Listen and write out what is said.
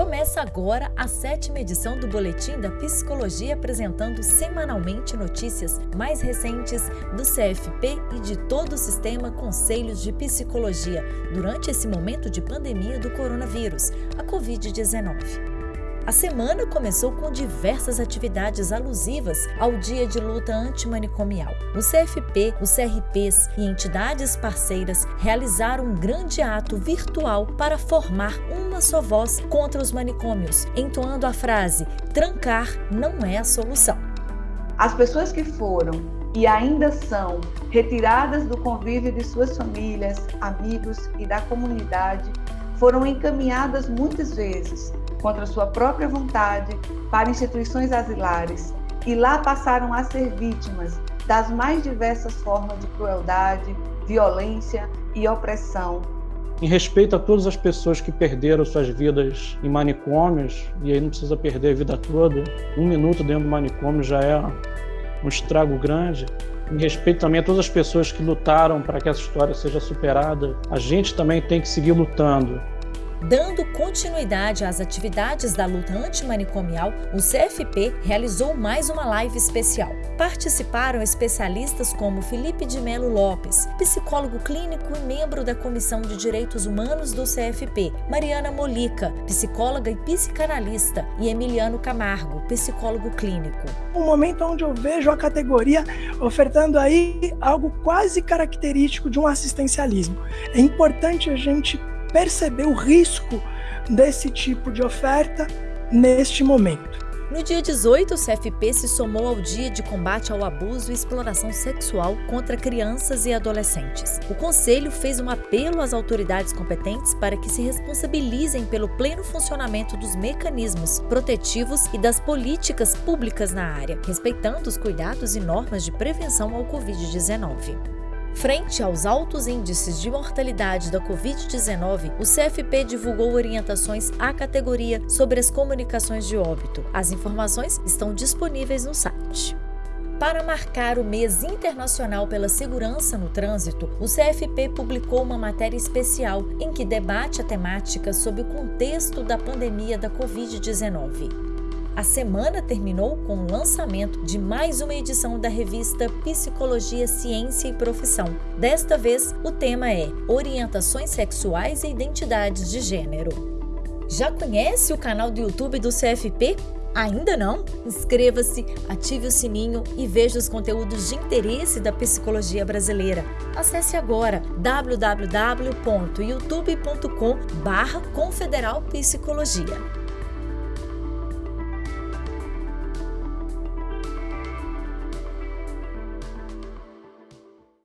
Começa agora a sétima edição do Boletim da Psicologia, apresentando semanalmente notícias mais recentes do CFP e de todo o sistema Conselhos de Psicologia durante esse momento de pandemia do coronavírus, a Covid-19. A semana começou com diversas atividades alusivas ao Dia de Luta Antimanicomial. O CFP, os CRPs e entidades parceiras realizaram um grande ato virtual para formar uma só voz contra os manicômios, entoando a frase: trancar não é a solução. As pessoas que foram e ainda são retiradas do convívio de suas famílias, amigos e da comunidade foram encaminhadas muitas vezes contra sua própria vontade para instituições asilares e lá passaram a ser vítimas das mais diversas formas de crueldade, violência e opressão. Em respeito a todas as pessoas que perderam suas vidas em manicômios, e aí não precisa perder a vida toda, um minuto dentro do manicômio já é um estrago grande. Em respeito também a todas as pessoas que lutaram para que essa história seja superada, a gente também tem que seguir lutando Dando continuidade às atividades da luta antimanicomial, o CFP realizou mais uma live especial. Participaram especialistas como Felipe de Melo Lopes, psicólogo clínico e membro da Comissão de Direitos Humanos do CFP, Mariana Molica, psicóloga e psicanalista, e Emiliano Camargo, psicólogo clínico. Um momento onde eu vejo a categoria ofertando aí algo quase característico de um assistencialismo. É importante a gente perceber o risco desse tipo de oferta neste momento. No dia 18, o CFP se somou ao Dia de Combate ao Abuso e Exploração Sexual contra Crianças e Adolescentes. O Conselho fez um apelo às autoridades competentes para que se responsabilizem pelo pleno funcionamento dos mecanismos protetivos e das políticas públicas na área, respeitando os cuidados e normas de prevenção ao Covid-19. Frente aos altos índices de mortalidade da Covid-19, o CFP divulgou orientações à categoria sobre as comunicações de óbito. As informações estão disponíveis no site. Para marcar o mês internacional pela segurança no trânsito, o CFP publicou uma matéria especial em que debate a temática sob o contexto da pandemia da Covid-19. A semana terminou com o lançamento de mais uma edição da revista Psicologia, Ciência e Profissão. Desta vez, o tema é Orientações Sexuais e Identidades de Gênero. Já conhece o canal do YouTube do CFP? Ainda não? Inscreva-se, ative o sininho e veja os conteúdos de interesse da psicologia brasileira. Acesse agora www.youtube.com/confederalpsicologia.